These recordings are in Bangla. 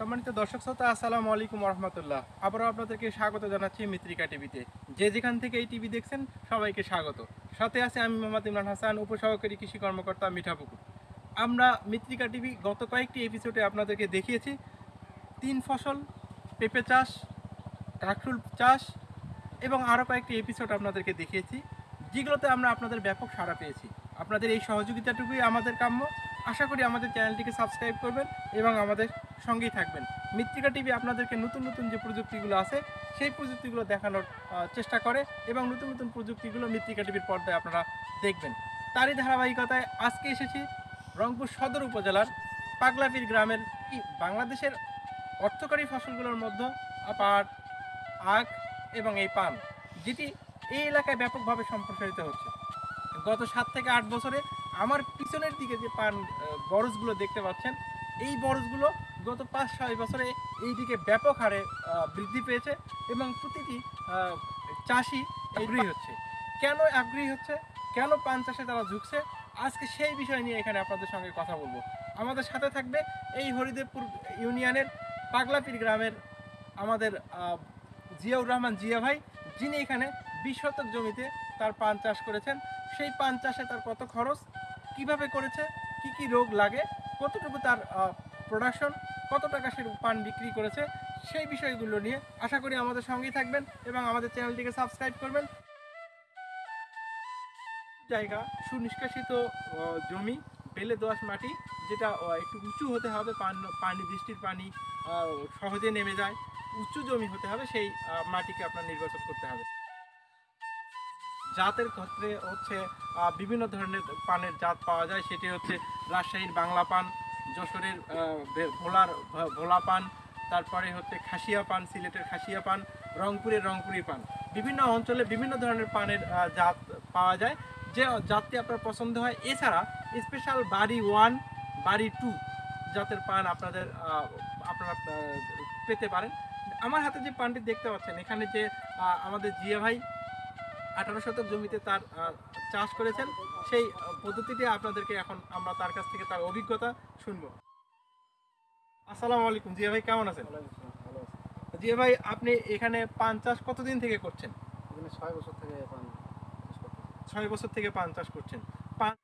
সম্মানিত দর্শক শ্রোতা, আসসালামু আলাইকুম রহমতুল্লাহ আবারও আপনাদেরকে স্বাগত জানাচ্ছি মিত্রিকা টিভিতে। যে যেখান থেকে এই টিভি দেখছেন, সবাইকে স্বাগত। সাথে আছে আমি মোহাম্মদ ইমরান হাসান, উপসহকারী কৃষি কর্মকর্তা মিঠাপুকুর আমরা মিত্রিকা টিভি গত কয়েকটি এপিসোডে আপনাদেরকে দেখিয়েছি। তিন ফসল, পেঁপে চাষ কাঁকরুল চাষ এবং আরও কয়েকটি এপিসোড আপনাদেরকে দেখিয়েছি, যেগুলোতে আমরা আপনাদের ব্যাপক সাড়া পেয়েছি। আপনাদের এই সহযোগিতাটুকুই আমাদের কাম্য। আশা করি আমাদের চ্যানেলটিকে সাবস্ক্রাইব করবেন এবং আমাদের সঙ্গেই থাকবেন। মৃত্তিকা টিভি আপনাদেরকে নতুন নতুন যে প্রযুক্তিগুলো আছে, সেই প্রযুক্তিগুলো দেখানোর চেষ্টা করে এবং নতুন নতুন প্রযুক্তিগুলো মৃত্তিকা টিভির পর্দায় আপনারা দেখবেন। তারই ধারাবাহিকতায় আজকে এসেছি রংপুর সদর উপজেলার পাগলাপির গ্রামের কি বাংলাদেশের অর্থকারী ফসলগুলোর মধ্যে পাট আখ এবং এই পান, যেটি এই এলাকায় ব্যাপকভাবে সম্প্রসারিত হচ্ছে। গত সাত থেকে আট বছরে আমার পিছনের দিকে যে পান বরজগুলো দেখতে পাচ্ছেন, এই বরজগুলো গত পাঁচ, ছয় বছরে এই দিকে ব্যাপক হারে বৃদ্ধি পেয়েছে এবং প্রতিটি চাষি আগ্রহী হচ্ছে। কেন আগ্রহী হচ্ছে? কেন পান চাষে তারা ঝুঁকছে? আজকে সেই বিষয় নিয়ে এখানে আপনাদের সঙ্গে কথা বলব। আমাদের সাথে থাকবে এই হরিদেবপুর ইউনিয়নের পাগলাপির গ্রামের আমাদের জিয়াউর রহমান জিয়া ভাই। যিনি এখানে বিশ শতক জমিতে তার পান চাষ করেছেন। সেই পান চাষে তার কত খরচ? কীভাবে করেছে? কি কি রোগ লাগে? কতটুকু তার প্রোডাকশন কত টাকা সে পান বিক্রি করেছে, সেই বিষয়গুলো নিয়ে আশা করি আমাদের সঙ্গেই থাকবেন এবং আমাদের চ্যানেলটিকে সাবস্ক্রাইব করবেন। জায়গা, সুনিষ্কাশিত জমি, বেলে দোআঁশ মাটি, যেটা একটু উঁচু হতে হবে, পানি বৃষ্টির পানি সহজে নেমে যায়। উঁচু জমি হতে হবে, সেই মাটিকে আপনার নির্বাচন করতে হবে। জাতের ক্ষেত্রে হচ্ছে বিভিন্ন ধরনের পানের জাত পাওয়া যায়, সেটি হচ্ছে রাজশাহীর বাংলা পান যশোরের ভোলার ভোলা পান, তারপরে হচ্ছে খাসিয়া পান, সিলেটের খাসিয়া পান, রংপুরের রংপুরি পান। বিভিন্ন অঞ্চলে বিভিন্ন ধরনের পানের জাত পাওয়া যায়। যে জাতটি আপনার পছন্দ হয়, এছাড়া স্পেশাল বাড়ি ওয়ান বাড়ি টু জাতের পান আপনাদের আপনারা পেতে পারেন। আমার হাতে যে পানটি দেখতে পাচ্ছেন, এখানে যে আমাদের জিয়া ভাই আঠারো শতক জমিতে তার চাষ করেছেন। সেই পদ্ধতিটি আপনাদেরকে এখন আমরা তার কাছ থেকে তার অভিজ্ঞতা শুনব। আসসালামু আলাইকুম। জিয়া ভাই কেমন আছেন? আছে। জিয়া ভাই আপনি এখানে পান চাষ কতদিন থেকে করছেন? ছয় বছর থেকে পান চাষ ছয় বছর থেকে পান চাষ করছেন। পান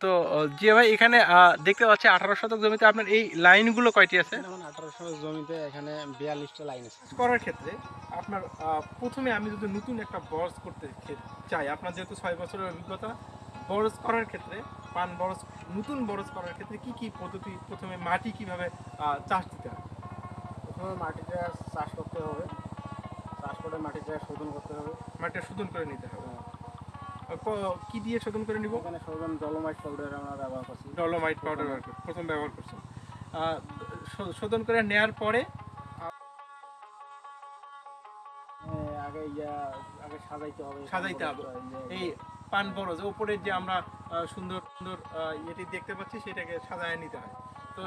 তো জিয়া ভাই এখানে আহ, দেখতে পাচ্ছি আঠারো শতক জমিতে আপনার এই লাইনগুলো কয়টি আছে? এখানে আমার আঠারোশো জমিতে এখানে বিয়াল্লিশটা লাইন আছে। করার ক্ষেত্রে আপনার আহ, প্রথমে আমি যদি নতুন একটা বরজ করতে চাই আপনার যেহেতু ছয় বছরের অভিজ্ঞতা বরজ করার ক্ষেত্রে পান বরজ নতুন বরজ করার ক্ষেত্রে কি কি পদ্ধতি প্রথমে মাটি কীভাবে চাষ দিতে হয়? প্রথমে মাটিটা চাষ করতে হবে। চাষ করে মাটিটা শোধন করতে হবে। মাটিটা শোধন করে নিতে হবে। আর কি দিয়ে শোধন করে নিব? এখানে শোধন ডলোমাইট পাউডার আমরা ব্যবহার করছি। ডলোমাইট পাউডার প্রথম ব্যবহার শো- শোধন করে নেয়ার পরে? আগে ইয়া আগে সাজাইতে হবে। সাজাইতে হবে। এই পান বরজ ওপরের যে আমরা সুন্দর সুন্দর ইয়েটি দেখতে পাচ্ছি সেটাকে সাজায় নিতে হয়। তো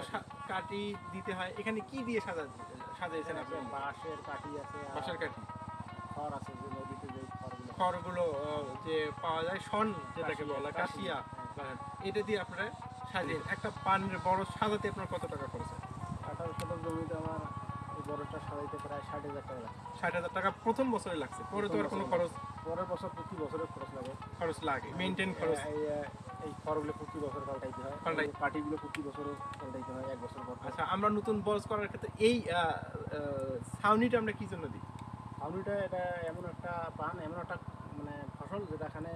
কাটি দিতে হয়। এখানে কি দিয়ে সাজা সাজাইছেন আপনি? বাঁশের কাঠি আছে বাসার কাঠি। খড় আছে যে নদীতে যে খড়গুলো। যে পাওয়া যায় শন যেটাকে বলা কাশিয়া। এটা দিয়ে আপনারা সাজিয়ে একটা পানের বড় সাজাতে আপনার কত টাকা খরচ হয়? আঠারো শতক জমিতে আমার বড়টা সাজাইতে প্রায় ষাট হাজার টাকা ষাট হাজার টাকা প্রথম বছরে লাগছে পরে তো আর কোনো খরচ পরের বছর প্রতি বছরের খরচ লাগে মেনটেন খরচ। এই খড়গুলো প্রতি বছর পাল্টাইতে হয় পাল্টাই- কাঠিগুলো প্রতি বছর পাল্টাইতে হয় এক বছর পর। আচ্ছা আমরা নতুন বরজ করার ক্ষেত্রে এই ছাউনিটা আমরা কি জন্য দিই? আলুটা এটা এমন একটা পান এমন একটা মানে ফসল যেটা এখানে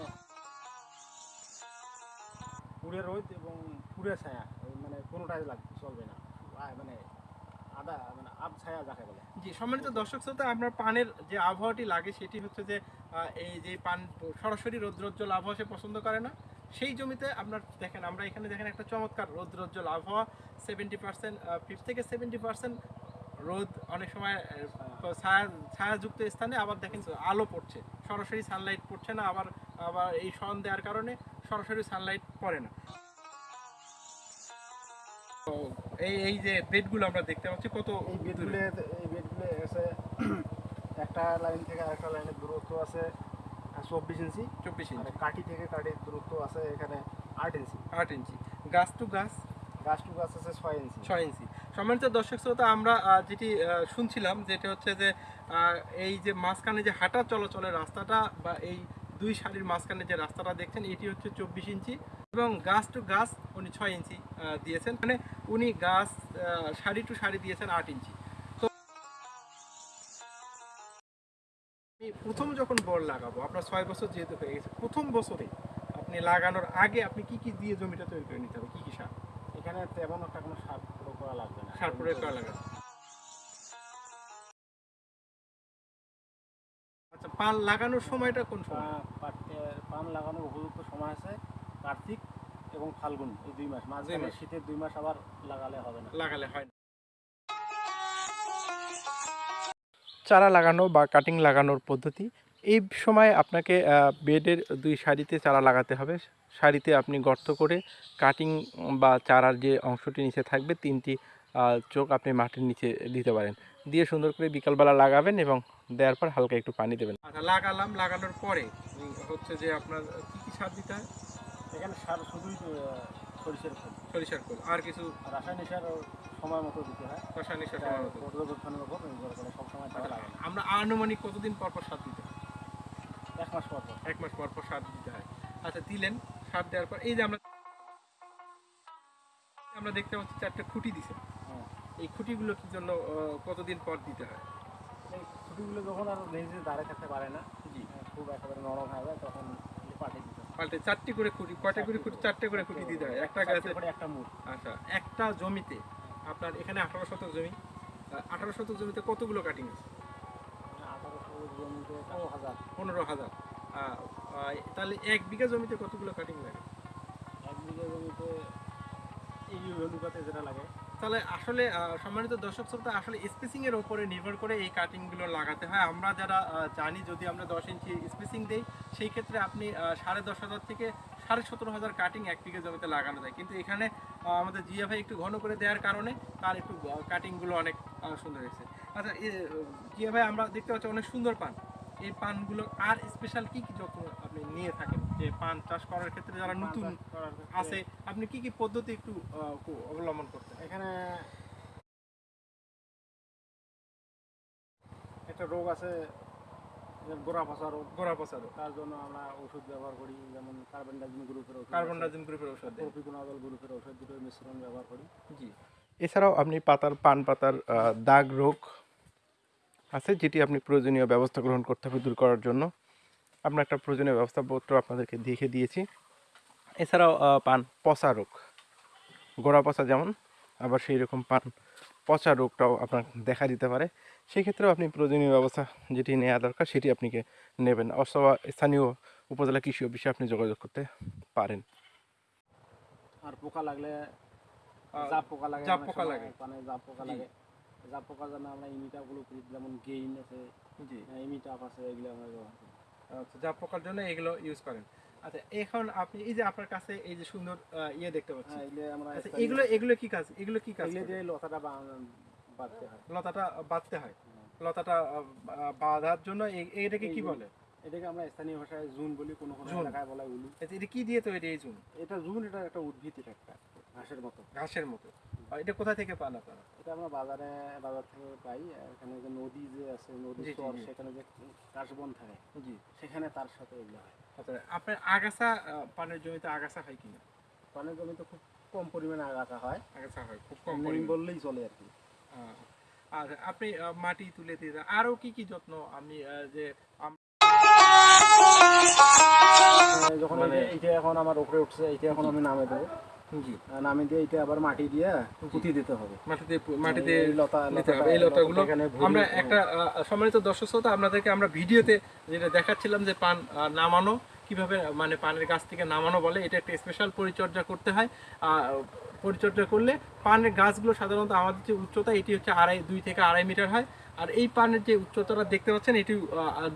পুরে রোদ এবং পুরে ছায়া মানে কোনোটাই লাগবে চলবে না। মানে আদা মানে আব ছায়া যাকে বলে। জি সম্মানিত দর্শক শ্রোতা আপনার পানের যে আবহাওয়াটি লাগে সেটি হচ্ছে যে এই যে পান সরাসরি রৌদ্রোজ্জ্বল আবহাওয়া সে পছন্দ করে না সেই জমিতে আপনার দেখেন আমরা এখানে দেখেন একটা চমৎকার রৌদ্রোজ্জ্বল আবহাওয়া সেভেন্টি পার্সেন্ট ফিফটি থেকে সেভেন্টি পার্সেন্ট রোদ অনেক সময় ছায়া ছায়াযুক্ত স্থানে আবার দেখেন আলো পড়ছে। সরাসরি সানলাইট পড়ছে না আবার আবার এই সন দেওয়ার কারণে সরাসরি সানলাইট পড়ে না। তো এই এই যে বেডগুলো আমরা দেখতে পাচ্ছি কত এই বেডগুলো এই বেডগুলো একটা লাইন থেকে আরেকটা লাইনের দূরত্ব আছে চব্বিশ ইঞ্চি। চব্বিশ আর ইঞ্চি। কাঠি থেকে কাঠির দূরত্ব আছে এখানে আট ইঞ্চি। আট ইঞ্চি। গাছ টু গাছ? গাছ টু গাছ আছে ছয় ইঞ্চি। ছয় ইঞ্চি। সম্মানিত দর্শক শ্রোতা আমরা যেটি শুনছিলাম যেটা হচ্ছে যে এই যে মাঝখানে যে হাঁটা চলাচলের রাস্তাটা বা এই দুই সারির মাঝখানে যে রাস্তাটা দেখছেন এটি হচ্ছে চব্বিশ ইঞ্চি এবং গাছ টু গাছ উনি ছয় ইঞ্চি দিয়েছেন। মানে উনি গাছ সারি টু সারি দিয়েছেন আট ইঞ্চি। প্রথম যখন বল লাগাবো আপনার ছয় বছর যেহেতু হয়ে গেছে প্রথম বছরে আপনি লাগানোর আগে আপনি কি কি দিয়ে জমিটা তৈরি করে নিতে হবে? কি কি সার? এখানে তেমন একটা কোনো সার প্রয়োগ করা লাগবে না। সার প্রয়োগ করা লাগে আচ্ছা পান লাগানোর সময়টা কোন সময়? পান লাগানোর উপযুক্ত সময় আছে কার্তিক এবং ফাল্গুন এই দুই মাস। মাঝে। শীতের দুই মাস আবার লাগালে হবে না। লাগালে হয় না। চারা লাগানো বা কাটিং লাগানোর পদ্ধতি এই সময় আপনাকে বেডের দুই সারিতে চারা লাগাতে হবে। সারিতে আপনি গর্ত করে কাটিং বা চারার যে অংশটি নিচে থাকবে তিনটি চোখ আপনি মাটির নিচে দিতে পারেন। দিয়ে সুন্দর করে বিকালবেলা লাগাবেন এবং দেওয়ার পর হালকা একটু পানি দেবেন। আচ্ছা লাগালাম লাগানোর পরে হচ্ছে যে আপনার কি কি সার দিতে হয়? এখানে সার শুধুই সরিষার ফুল সরিষার খোল। আর কিছু রাসায়নিক সার সময় মতো দিতে হয়। রাসায়নিক সার সময় মতো। পর্যবেক্ষণের উপর নির্ভর করে সবসময় দেওয়া লাগে আমরা আনুমানিক কতদিন পর পর সার দিতে হয়? এক মাস পর পর। এক মাস পর পর সার দিতে হয়। আচ্ছা দিলেন সার দেওয়ার পর এই যে আমরা আমরা দেখতে পাচ্ছি চারটে খুঁটি দিছে। হ্যাঁ। এই খুঁটিগুলো কি জন্য কতদিন পর দিতে হয়? এই ছুটিগুলো যখন আর লেজে দাঁড়িয়ে থাকতে পারে না জি। খুব একেবারে নরম হয়ে যায় তখন হয়। পাল্টে চারটি করে খুঁটি কয়টা করে খুঁটি? চারটে করে খুঁটি দিতে হয় একটা গাছে একটা মুঠ আচ্ছা। একটা জমিতে আপনার এখানে আঠারো শতক জমি। আঠারো শতক জমিতে কতগুলো কাটিং আছে? পনেরো হাজার। তাহলে এক বিঘা জমিতে কতগুলো কাটিং লাগে? এক বিঘা জমিতে এই অনুপাতে যেটা লাগে তাহলে আসলে সম্মানিত দর্শক শ্রোতা, আসলে স্পেসিং এর উপরে নির্ভর করে এই কাটিংগুলো লাগাতে হয়। আমরা যারা জানি যদি আমরা দশ ইঞ্চি স্পেসিং দেই, সেই ক্ষেত্রে আপনি সাড়ে দশ হাজার থেকে সাড়ে সতেরো হাজার কাটিং এক বিঘে জমিতে লাগানো যায়। কিন্তু এখানে আমাদের জিয়া ভাই একটু ঘন করে দেওয়ার কারণে তার একটু কাটিংগুলো অনেক সুন্দর হয়েছে। আচ্ছা জিয়া ভাই, আমরা দেখতে পাচ্ছি অনেক সুন্দর পান। এই পানগুলো আর স্পেশাল কি কি যত্ন আপনি নিয়ে থাকেন? যে পান চাষ করার ক্ষেত্রে যারা নতুন আছে আপনি কি কি পদ্ধতি একটু অবলম্বন করতেন? এখানে একটা রোগ আছে গোড়া পচা রোগ। গোড়া তার জন্য আমরা ওষুধ ব্যবহার করি যেমন কার্বন ডাইজিন গ্রুপের ওষুধ কার্বন গ্রুপের ওষুধ গ্রুপের ওষুধ দুটোর মিশ্রণ ব্যবহার করি। জি। এছাড়াও আপনি পাতার পান পাতার দাগ রোগ আছে যেটি আপনি প্রয়োজনীয় ব্যবস্থা গ্রহণ করতে হবে দূর করার জন্য। আমরা একটা প্রয়োজনীয় ব্যবস্থাপত্র আপনাদেরকে দেখে দিয়েছি। এছাড়াও পান পচা রোগ। গোড়া পচা যেমন আবার সেই রকম পান পচা রোগটাও আপনার দেখা দিতে পারে। সেই ক্ষেত্রেও আপনি প্রয়োজনীয় ব্যবস্থা যেটি নেওয়া দরকার সেটি আপনিকে নেবেন অথবা স্থানীয় উপজেলা কৃষি অফিসে আপনি যোগাযোগ করতে পারেন। আর পোকা লাগলে জাপ পোকা লাগে জাপ পোকা লাগে। পানে জাপ পোকা লাগে। জাপ পোকার জন্য আমরা ইমিটাগুলো করি যেমন গেইন আছে জি। ইমিটাপ আছে এগুলো আমরা ব্যবহার করি। আচ্ছা যা পোকার জন্য এগুলো ইউজ করেন। আচ্ছা এখন আপনি এই যে আপনার কাছে এই যে সুন্দর ইয়ে দেখতে পাচ্ছি। হ্যাঁ এগুলো আচ্ছা এগুলো এগুলো কি কাজ এগুলো কি কাজ এগুলো? দিয়ে লতাটা বাঁধতে হয়। লতাটা বাঁধতে হয়। হ্যাঁ। লতাটা বাঁধার জন্য এটাকে কি বলে? এটাকে আমরা স্থানীয় ভাষায় জুন বলি কোনো কোনো এলাকায় বলা উলু। আচ্ছা, এটা কি দিয়ে তৈরি এই জুন? এটা জুন এটা একটা উদ্ভিদ এটা একটা ঘাসের মতো। ঘাসের মতো। এটা কোথা থেকে পান আপনারা? এটা আমরা বাজারে বাজার থেকে পাই। এখানে যে নদী যে আছে নদী চর সেখানে যে কাশবন থাকে জি। সেখানে তার সাথে এগুলো হয়। আচ্ছা আপনার আগাছা পানের জমিতে আগাছা হয় কিনা? পানের জমিতে খুব কম পরিমাণে আগাছা হয়। আগাছা হয় খুব কম পরিমাণে। বললেই চলে আর কি। আর আপনি মাটি তুলে দিয়ে দেন। আরও কি কি যত্ন আমি যে যখন মানে- এইটা- এইটা এখন আমার উপরে উঠছে এইটা এখন আমি নামে দেবো। জি। আহ, নামে দিয়ে এইটা আবার মাটি দিয়ে পুঁতি দিতে হবে। মাটিতে মাটিতে লতা নিতে হবে। এই লতাগুলো আমরা একটা সম্মানিত দর্শক শ্রোতা আপনাদেরকে আমরা ভিডিওতে যেটা দেখাচ্ছিলাম যে পান নামানো কীভাবে মানে পানের গাছ থেকে নামানো বলে এটা একটা স্পেশাল পরিচর্যা করতে হয়। পরিচর্যা করলে পানের গাছগুলো সাধারণত আমাদের যে উচ্চতা এটি হচ্ছে আড়াই দুই থেকে আড়াই মিটার হয়। আর এই পানের যে উচ্চতাটা দেখতে পাচ্ছেন এটি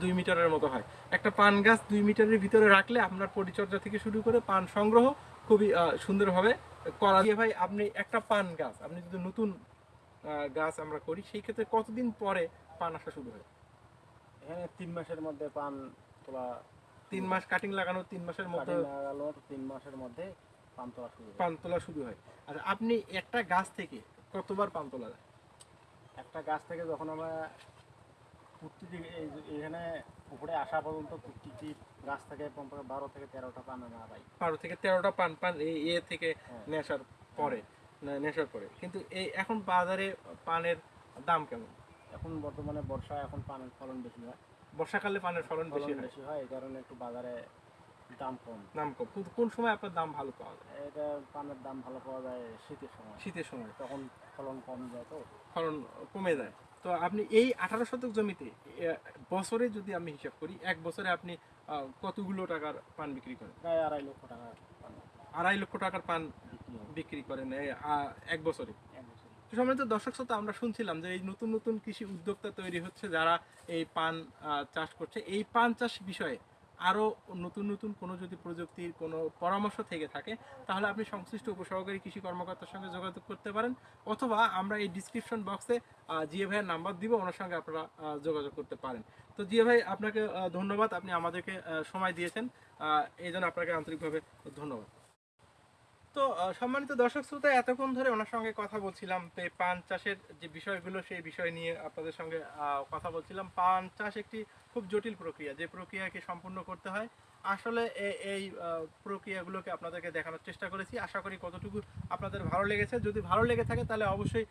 দুই মিটারের মতো হয়। একটা পান গাছ দুই মিটারের ভিতরে রাখলে আপনার পরিচর্যা থেকে শুরু করে পান সংগ্রহ খুবই সুন্দরভাবে করা। দিয়ে ভাই আপনি একটা পান গাছ আপনি যদি নতুন গাছ আমরা করি সেই ক্ষেত্রে কতদিন পরে পান আসা শুরু হয়? এখানে তিন মাসের মধ্যে পান তোলা তিন মাস কাটিং লাগানো তিন মাসের মধ্যে কাটিং লাগানোর তিন মাসের মধ্যে পান তোলা শুরু হয়। পান তোলা শুরু হয়। আর আপনি একটা গাছ থেকে কতবার পান তোলা যায়? একটা গাছ থেকে যখন আমরা এই এখানে উপরে আসা পর্যন্ত প্রতিটি গাছ থেকে কমপক্ষে বারো থেকে তেরোটা পান আমরা পাই বারো থেকে তেরোটা পান পান এই এ থেকে হ্যাঁ। নেশার পরে নেশার পরে। কিন্তু এই এখন বাজারে পানের দাম কেমন? এখন বর্তমানে বর্ষা এখন পানের ফলন বেশি হয়। বর্ষাকালে পানের ফলন বেশি বেশি হয় এই কারণে একটু বাজারে দাম কম। দাম কম। কোন সময় আপনার দাম ভালো পাওয়া যায়? এটা পানের দাম ভালো পাওয়া যায় শীতের সময়। শীতের সময়। তখন ফলন কম যায় তো। ফলন কমে যায়। তো আপনি এই আঠারো শতক জমিতে বছরে যদি আমি হিসাব করি এক বছরে আপনি কতগুলো টাকার পান বিক্রি করেন? প্রায় আড়াই লক্ষ টাকা আড়াই লক্ষ টাকার পান বিক্রি করেন এক বছরে। সময় বছরে। তো সম্মানিত দর্শক শ্রোতা আমরা শুনছিলাম যে এই নতুন নতুন কৃষি উদ্যোক্তা তৈরি হচ্ছে যারা এই পান চাষ করছে। এই পান চাষ বিষয়ে আরও নতুন নতুন কোনো যদি প্রযুক্তির কোনো পরামর্শ থেকে থাকে, তাহলে আপনি সংশ্লিষ্ট উপসহকারী কৃষি কর্মকর্তার সঙ্গে যোগাযোগ করতে পারেন, অথবা আমরা এই ডিসক্রিপশন বক্সে জিএ ভাইয়ের নাম্বার দিব, ওনার সঙ্গে আপনারা যোগাযোগ করতে পারেন। তো জিএ ভাই, আপনাকে ধন্যবাদ, আপনি আমাদেরকে সময় দিয়েছেন এই জন্য আপনাকে আন্তরিকভাবে ধন্যবাদ। তো সম্মানিত দর্শক শ্রোতা, এতক্ষণ ধরে ওনার সঙ্গে কথা বলছিলাম, তো এই পান চাষের যে বিষয়গুলো, সেই বিষয় নিয়ে আপনাদের সঙ্গে কথা বলছিলাম। পান চাষ একটি খুব জটিল প্রক্রিয়া, যে প্রক্রিয়াকে সম্পূর্ণ করতে হয়। আসলে এই প্রক্রিয়াগুলোকে আপনাদেরকে দেখানোর চেষ্টা করেছি। আশা করি কতটুকু আপনাদের ভালো লেগেছে। যদি ভালো লেগে থাকে, তাহলে অবশ্যই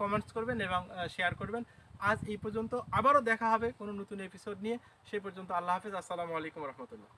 কমেন্টস করবেন এবং শেয়ার করবেন। আজ এই পর্যন্ত আবারও দেখা হবে কোনো নতুন এপিসোড নিয়ে। সেই পর্যন্ত আল্লাহ হাফেজ। আসসালামু আলাইকুম রহমতুল্লাহ।